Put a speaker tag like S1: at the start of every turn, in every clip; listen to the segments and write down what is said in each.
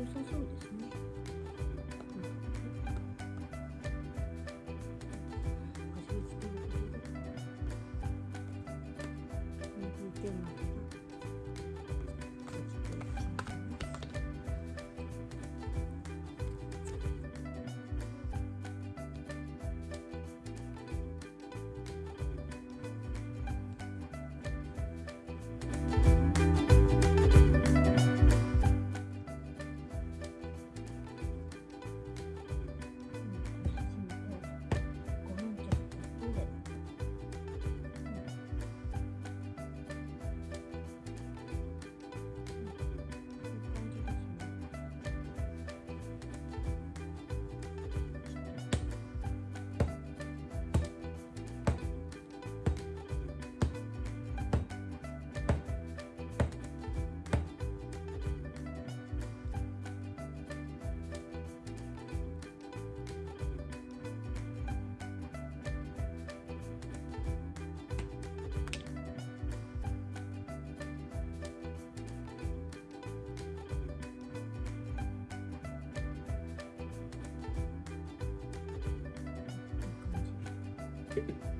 S1: そうです cities.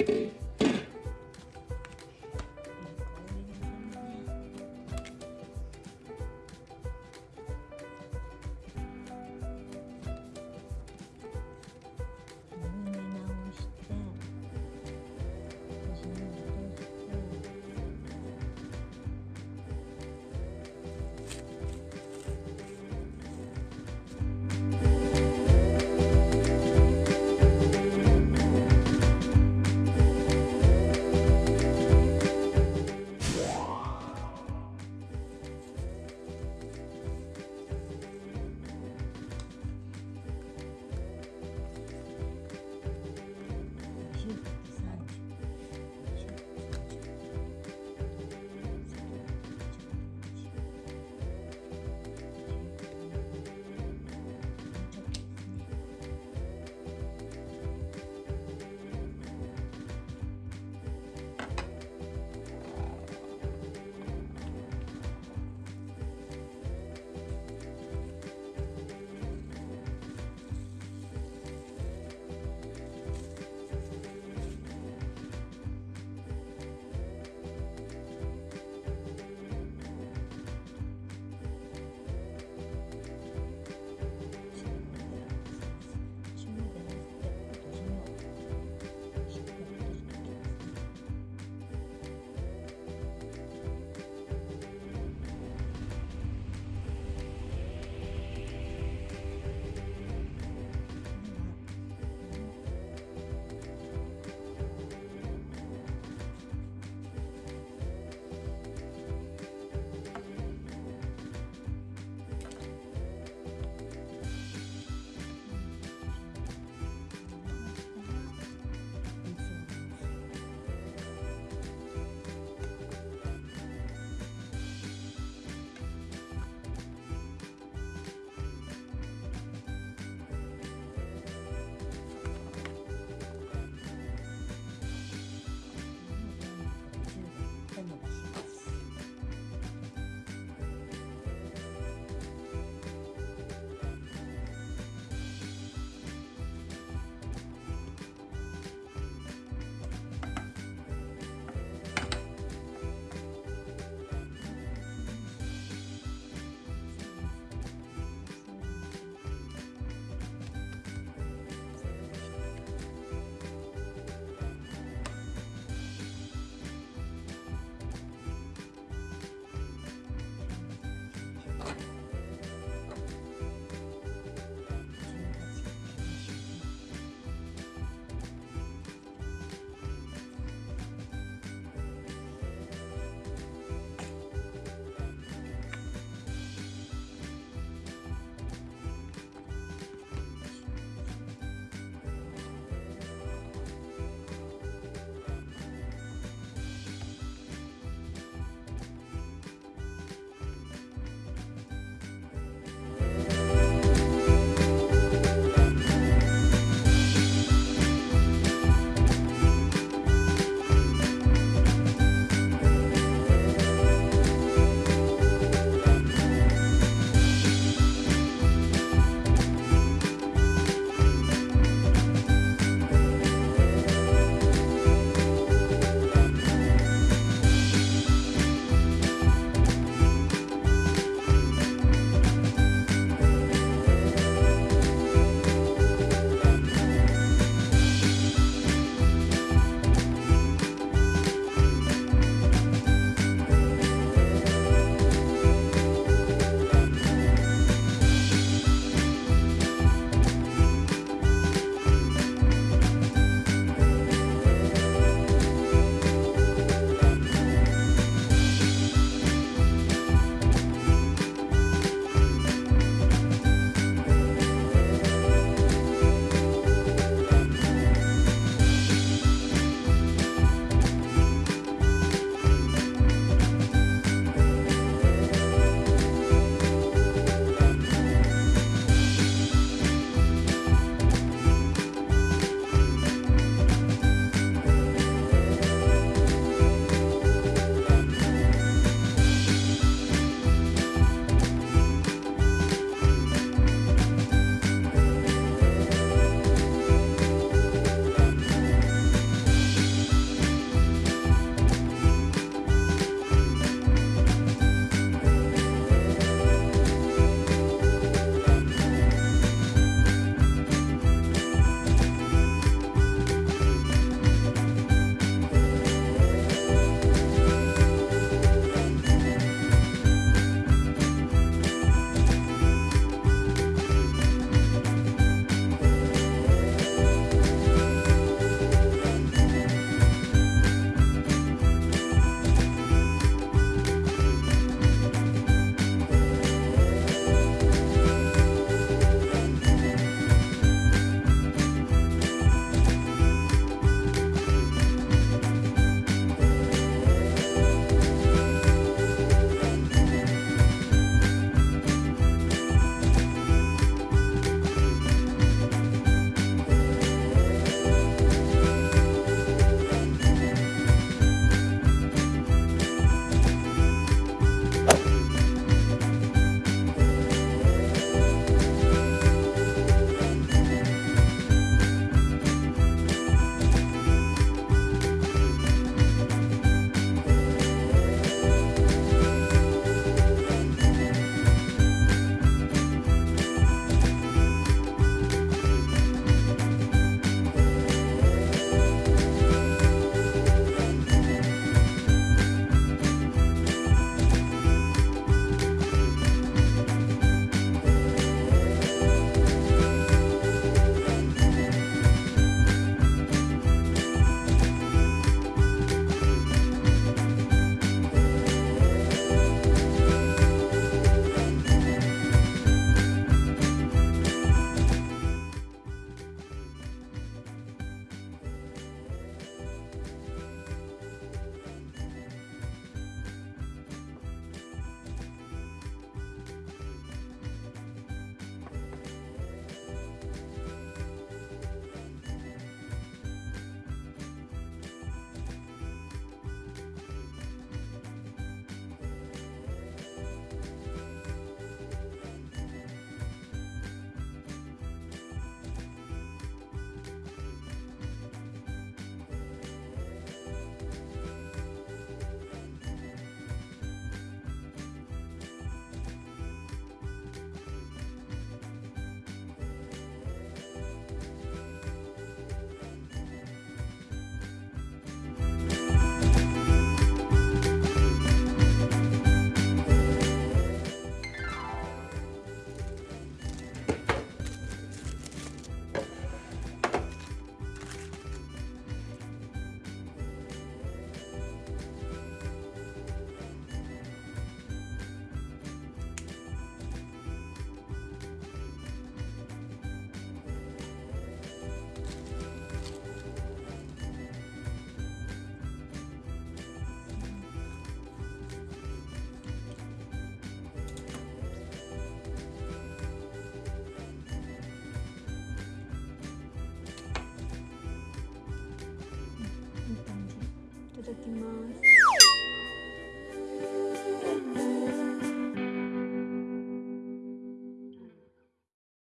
S1: Música